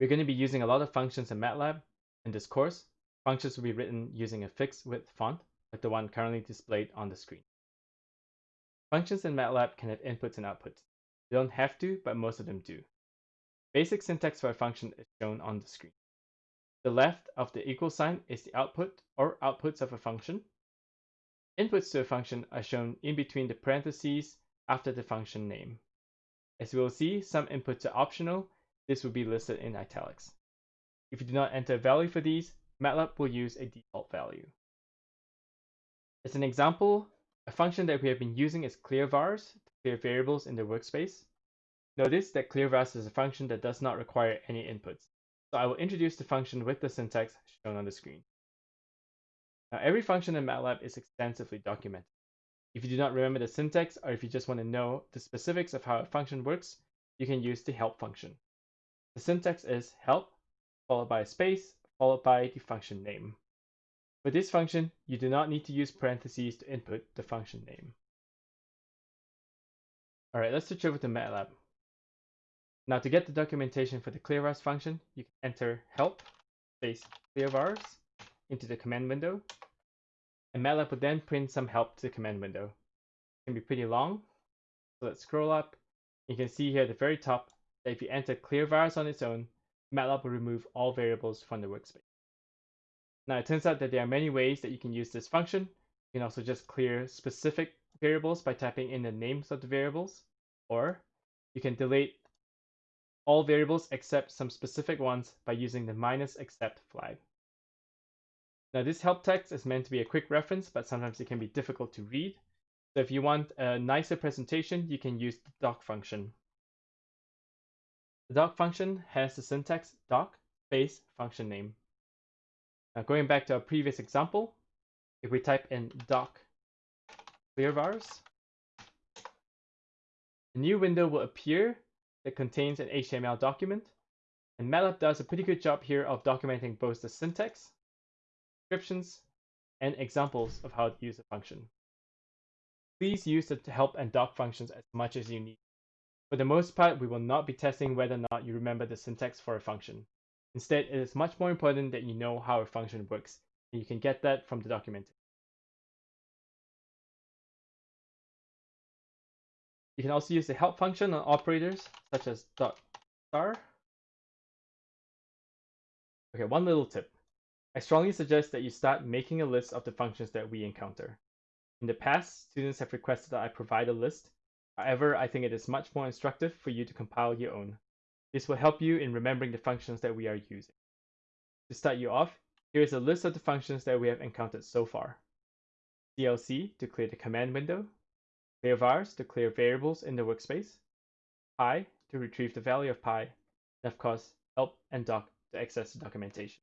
We're going to be using a lot of functions in MATLAB in this course. Functions will be written using a fixed width font, like the one currently displayed on the screen. Functions in MATLAB can have inputs and outputs. They don't have to, but most of them do. Basic syntax for a function is shown on the screen. The left of the equal sign is the output or outputs of a function. Inputs to a function are shown in between the parentheses after the function name. As we will see, some inputs are optional this will be listed in italics. If you do not enter a value for these, MATLAB will use a default value. As an example, a function that we have been using is clearvars to clear variables in the workspace. Notice that clearvars is a function that does not require any inputs. So I will introduce the function with the syntax shown on the screen. Now every function in MATLAB is extensively documented. If you do not remember the syntax or if you just want to know the specifics of how a function works, you can use the help function. The syntax is help, followed by a space, followed by the function name. For this function, you do not need to use parentheses to input the function name. All right, let's switch over to MATLAB. Now to get the documentation for the clearvars function, you can enter help space clearvars into the command window, and MATLAB will then print some help to the command window. It can be pretty long, so let's scroll up. You can see here at the very top that if you enter clearvars on its own, MATLAB will remove all variables from the workspace. Now it turns out that there are many ways that you can use this function. You can also just clear specific variables by typing in the names of the variables, or you can delete all variables except some specific ones by using the minus except flag. Now this help text is meant to be a quick reference, but sometimes it can be difficult to read. So if you want a nicer presentation, you can use the doc function. The doc function has the syntax doc space function name. Now going back to our previous example, if we type in doc clearvars, a new window will appear that contains an HTML document. And MATLAB does a pretty good job here of documenting both the syntax, descriptions, and examples of how to use a function. Please use the help and doc functions as much as you need. For the most part, we will not be testing whether or not you remember the syntax for a function. Instead, it is much more important that you know how a function works, and you can get that from the documentation. You can also use the help function on operators such as dot star. Okay, one little tip. I strongly suggest that you start making a list of the functions that we encounter. In the past, students have requested that I provide a list, However, I think it is much more instructive for you to compile your own. This will help you in remembering the functions that we are using. To start you off, here is a list of the functions that we have encountered so far. CLC to clear the command window, clearvars to clear variables in the workspace, pi to retrieve the value of pi, and of course, help and doc to access the documentation.